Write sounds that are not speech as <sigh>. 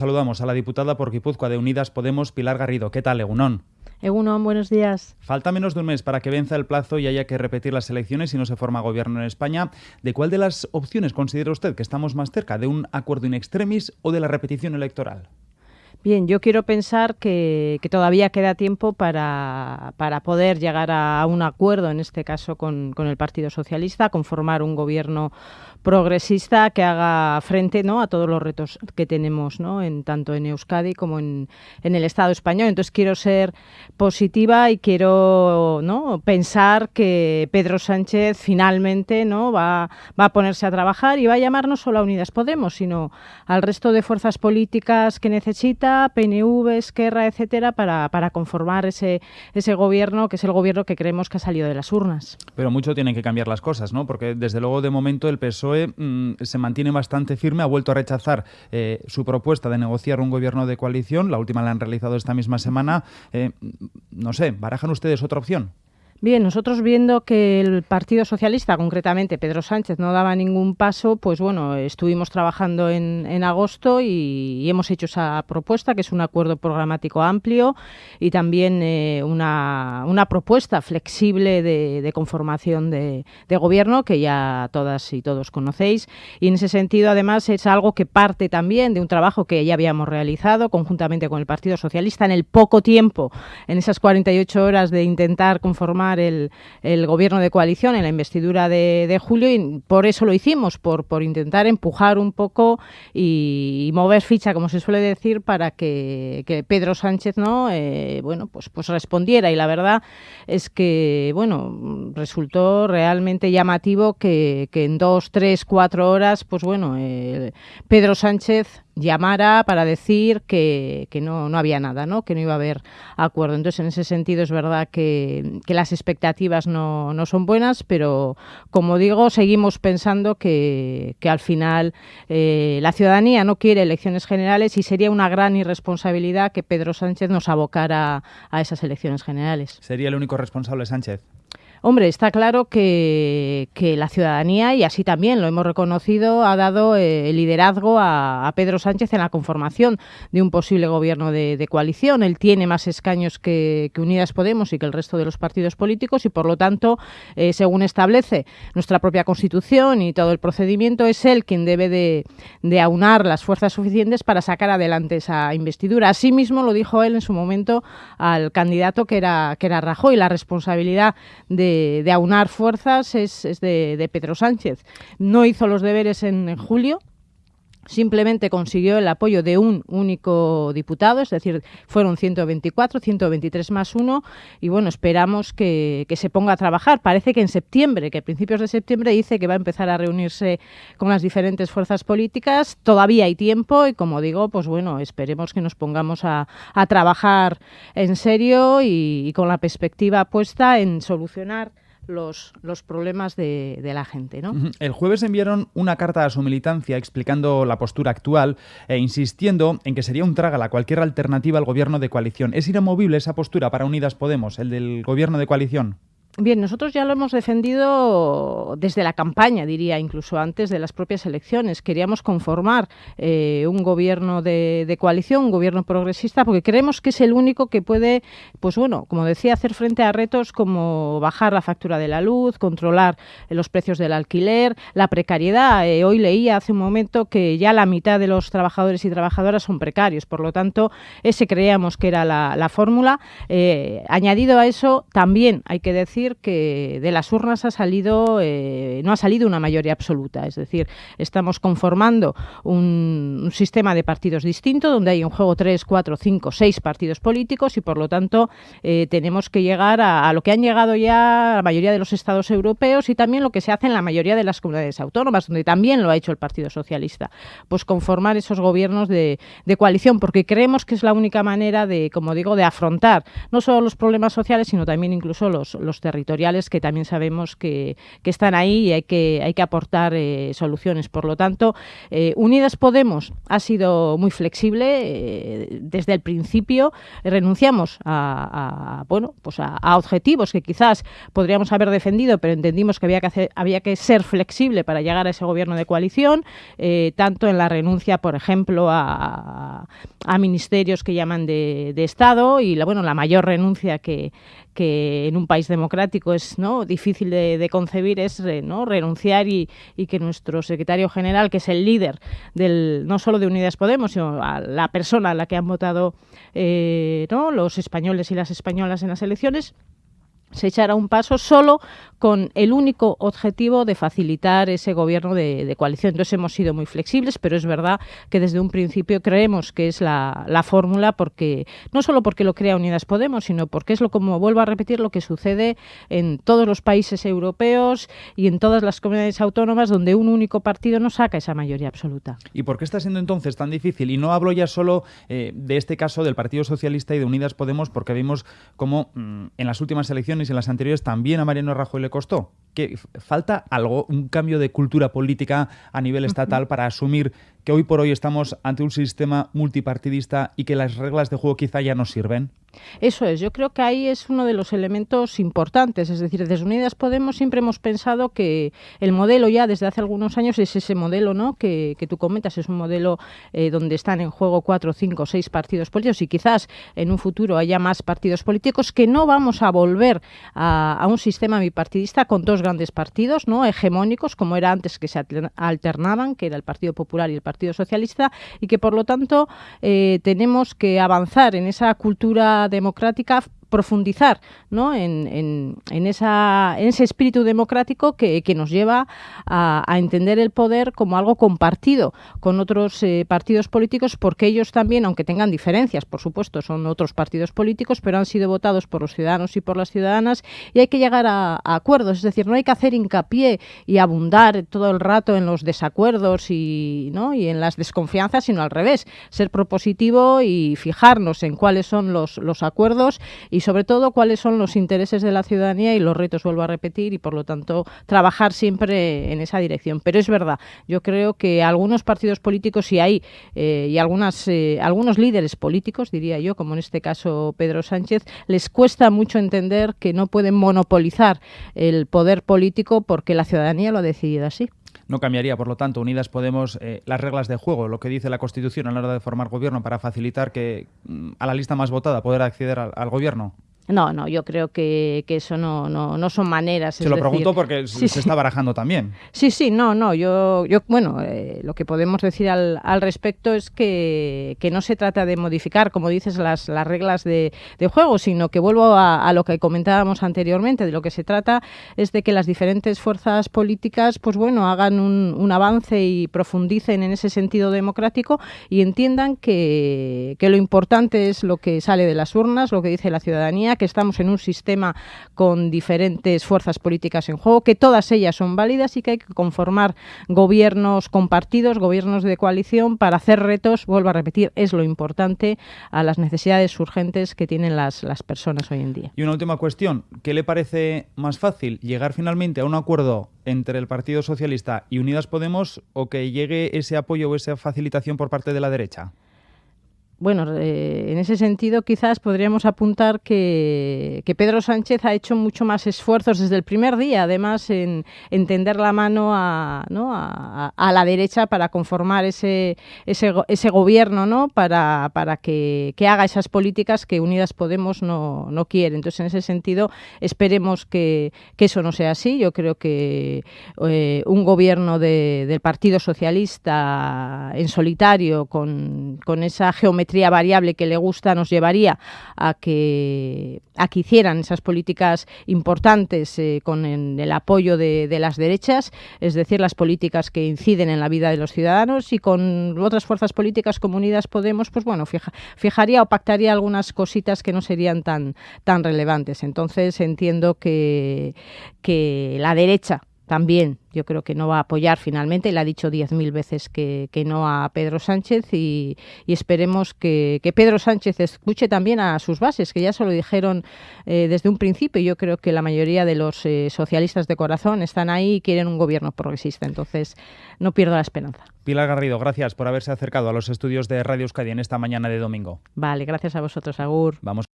Saludamos a la diputada por Guipúzcoa de Unidas Podemos, Pilar Garrido. ¿Qué tal, Egunón? Egunon, buenos días. Falta menos de un mes para que venza el plazo y haya que repetir las elecciones si no se forma gobierno en España. ¿De cuál de las opciones considera usted que estamos más cerca? ¿De un acuerdo in extremis o de la repetición electoral? Bien, yo quiero pensar que, todavía queda tiempo para, para, poder llegar a, un acuerdo, en este caso con, con, el Partido Socialista, conformar un gobierno progresista que haga frente ¿no? a todos los retos que tenemos, ¿no? en, tanto en Euskadi como en, en el Estado español. Entonces quiero ser positiva y quiero ¿no? pensar que Pedro Sánchez finalmente ¿no? va, va a ponerse a trabajar y va a llamar no solo a Unidas Podemos, sino al resto de fuerzas políticas que necesita PNV, Esquerra, etcétera, para, para conformar ese, ese gobierno que es el gobierno que creemos que ha salido de las urnas. Pero mucho tienen que cambiar las cosas, ¿no? Porque desde luego de momento el PSOE mm, se mantiene bastante firme, ha vuelto a rechazar eh, su propuesta de negociar un gobierno de coalición, la última la han realizado esta misma semana. Eh, no sé, ¿barajan ustedes otra opción? Bien, nosotros viendo que el Partido Socialista, concretamente Pedro Sánchez, no daba ningún paso, pues bueno, estuvimos trabajando en, en agosto y, hemos hecho esa propuesta, que es un acuerdo programático amplio y también eh, una, una, propuesta flexible de, de conformación de, de, gobierno, que ya todas y todos conocéis. Y en ese sentido, además, es algo que parte también de un trabajo que ya habíamos realizado conjuntamente con el Partido Socialista en el poco tiempo, en esas 48 horas de intentar conformar el, gobierno de coalición en la investidura de, julio y por eso lo hicimos, por, por intentar empujar un poco y, mover ficha, como se suele decir, para que, Pedro Sánchez no eh, bueno pues, pues respondiera. Y la verdad es que bueno resultó realmente llamativo que, en dos, tres, cuatro horas, pues bueno, eh, Pedro Sánchez llamara para decir que, que no, no, había nada, ¿no? que no iba a haber acuerdo. Entonces, en ese sentido es verdad que, que las expectativas no, no, son buenas, pero como digo, seguimos pensando que, que al final eh, la ciudadanía no quiere elecciones generales y sería una gran irresponsabilidad que Pedro Sánchez nos abocara a esas elecciones generales. ¿Sería el único responsable Sánchez? Hombre, está claro que, la ciudadanía, y así también lo hemos reconocido, ha dado eh, liderazgo a, Pedro Sánchez en la conformación de un posible gobierno de, coalición. Él tiene más escaños que, Unidas Podemos y que el resto de los partidos políticos y, por lo tanto, eh, según establece nuestra propia Constitución y todo el procedimiento, es él quien debe de, aunar las fuerzas suficientes para sacar adelante esa investidura. Asimismo, lo dijo él en su momento al candidato que era, que era Rajoy. La responsabilidad de de, aunar fuerzas es, de, de, Pedro Sánchez. No hizo los deberes en julio, simplemente consiguió el apoyo de un único diputado, es decir, fueron 124, 123 más uno, y bueno, esperamos que, se ponga a trabajar. Parece que en septiembre, que a principios de septiembre dice que va a empezar a reunirse con las diferentes fuerzas políticas. Todavía hay tiempo y, como digo, pues bueno, esperemos que nos pongamos a, trabajar en serio y con la perspectiva puesta en solucionar los, problemas de, de, la gente. ¿no? El jueves enviaron una carta a su militancia explicando la postura actual e insistiendo en que sería un trágala cualquier alternativa al gobierno de coalición. ¿Es inamovible esa postura para Unidas Podemos, el del gobierno de coalición? Bien, nosotros ya lo hemos defendido desde la campaña, diría, incluso antes de las propias elecciones. Queríamos conformar eh, un gobierno de, coalición, un gobierno progresista, porque creemos que es el único que puede, pues bueno, como decía, hacer frente a retos como bajar la factura de la luz, controlar los precios del alquiler, la precariedad. Eh, hoy leía hace un momento que ya la mitad de los trabajadores y trabajadoras son precarios, por lo tanto, ese creíamos que era la, fórmula. Eh, añadido a eso, también hay que decir que de las urnas ha salido, eh, no ha salido una mayoría absoluta. Es decir, estamos conformando un, sistema de partidos distinto, donde hay en juego tres, cuatro, cinco, seis partidos políticos y por lo tanto eh, tenemos que llegar a, lo que han llegado ya la mayoría de los estados europeos y también lo que se hace en la mayoría de las comunidades autónomas, donde también lo ha hecho el Partido Socialista. Pues conformar esos gobiernos de, coalición, porque creemos que es la única manera de, como digo, de afrontar no solo los problemas sociales, sino también incluso los, los territoriales que también sabemos que, están ahí y hay que, hay que aportar eh, soluciones. Por lo tanto, eh, Unidas Podemos ha sido muy flexible eh, desde el principio. Renunciamos a, bueno, pues a, objetivos que quizás podríamos haber defendido, pero entendimos que había que, hacer, había que ser flexible para llegar a ese gobierno de coalición, tanto en la renuncia, por ejemplo, a, ministerios que llaman de, de Estado y la, bueno, la mayor renuncia que, que en un país democrático es ¿no? difícil de, concebir es ¿no? renunciar y, que nuestro secretario general, que es el líder del no solo de Unidas Podemos, sino a la persona a la que han votado eh, ¿no? los españoles y las españolas en las elecciones, se echará un paso solo con el único objetivo de facilitar ese gobierno de, coalición. Entonces hemos sido muy flexibles, pero es verdad que desde un principio creemos que es la, fórmula porque no solo porque lo crea Unidas Podemos, sino porque es lo como vuelvo a repetir lo que sucede en todos los países europeos y en todas las comunidades autónomas donde un único partido no saca esa mayoría absoluta. ¿Y por qué está siendo entonces tan difícil? Y no hablo ya solo eh, de este caso del Partido Socialista y de Unidas Podemos, porque vimos cómo mm, en las últimas elecciones y en las anteriores también a Mariano Rajoy le costó. Que falta algo, un cambio de cultura política a nivel estatal para asumir que hoy por hoy estamos ante un sistema multipartidista y que las reglas de juego quizá ya no sirven? Eso es, yo creo que ahí es uno de los elementos importantes. Es decir, desde Unidas Podemos siempre hemos pensado que el modelo ya desde hace algunos años es ese modelo ¿no? que, tú comentas, es un modelo eh, donde están en juego cuatro, cinco, seis partidos políticos y quizás en un futuro haya más partidos políticos, que no vamos a volver a, a un sistema bipartidista con dos grandes partidos no hegemónicos, como era antes que se alternaban, que era el Partido Popular y el Partido Socialista y que por lo tanto eh, tenemos que avanzar en esa cultura democrática profundizar ¿no? en, en, esa, en ese espíritu democrático que, que nos lleva a, a, entender el poder como algo compartido con otros eh, partidos políticos, porque ellos también, aunque tengan diferencias, por supuesto, son otros partidos políticos, pero han sido votados por los ciudadanos y por las ciudadanas y hay que llegar a, acuerdos. Es decir, no hay que hacer hincapié y abundar todo el rato en los desacuerdos y, ¿no? y en las desconfianzas, sino al revés, ser propositivo y fijarnos en cuáles son los, los acuerdos y y sobre todo cuáles son los intereses de la ciudadanía y los retos, vuelvo a repetir, y por lo tanto trabajar siempre en esa dirección. Pero es verdad, yo creo que algunos partidos políticos y hay eh, y algunas, eh, algunos líderes políticos, diría yo, como en este caso Pedro Sánchez, les cuesta mucho entender que no pueden monopolizar el poder político porque la ciudadanía lo ha decidido así. No cambiaría, por lo tanto, Unidas Podemos eh, las reglas de juego, lo que dice la Constitución a la hora de formar gobierno para facilitar que mm, a la lista más votada poder acceder al gobierno. No, no, yo creo que, eso no, no, no, son maneras. Se lo pregunto porque <laughs> se está barajando también. Sí, sí, no, no. Yo, yo bueno, eh, lo que podemos decir al, al respecto es que, que, no se trata de modificar, como dices, las, las reglas de, de juego, sino que vuelvo a, a, lo que comentábamos anteriormente. De lo que se trata es de que las diferentes fuerzas políticas, pues bueno, hagan un, un avance y profundicen en ese sentido democrático y entiendan que, que lo importante es lo que sale de las urnas, lo que dice la ciudadanía que estamos en un sistema con diferentes fuerzas políticas en juego, que todas ellas son válidas y que hay que conformar gobiernos compartidos, gobiernos de coalición para hacer retos, vuelvo a repetir, es lo importante a las necesidades urgentes que tienen las, las personas hoy en día. Y una última cuestión, ¿qué le parece más fácil llegar finalmente a un acuerdo entre el Partido Socialista y Unidas Podemos o que llegue ese apoyo o esa facilitación por parte de la derecha? Bueno, eh, en ese sentido quizás podríamos apuntar que, Pedro Sánchez ha hecho mucho más esfuerzos desde el primer día, además, en, tender la mano a, la derecha para conformar ese, ese, ese gobierno, ¿no? para, que, haga esas políticas que Unidas Podemos no, no quiere. Entonces, en ese sentido, esperemos que, eso no sea así. Yo creo que eh, un gobierno del Partido Socialista en solitario, con esa geometría variable que le gusta nos llevaría a que, a que hicieran esas políticas importantes eh, con el, apoyo de, las derechas, es decir, las políticas que inciden en la vida de los ciudadanos y con otras fuerzas políticas como Unidas Podemos, pues bueno, fijaría o pactaría algunas cositas que no serían tan, tan relevantes. Entonces entiendo que, que la derecha también yo creo que no va a apoyar finalmente, le ha dicho diez mil veces que, no a Pedro Sánchez y, esperemos que, Pedro Sánchez escuche también a sus bases, que ya se lo dijeron eh, desde un principio. Yo creo que la mayoría de los eh, socialistas de corazón están ahí y quieren un gobierno progresista, entonces no pierdo la esperanza. Pilar Garrido, gracias por haberse acercado a los estudios de Radio Euskadi en esta mañana de domingo. Vale, gracias a vosotros, Agur. Vamos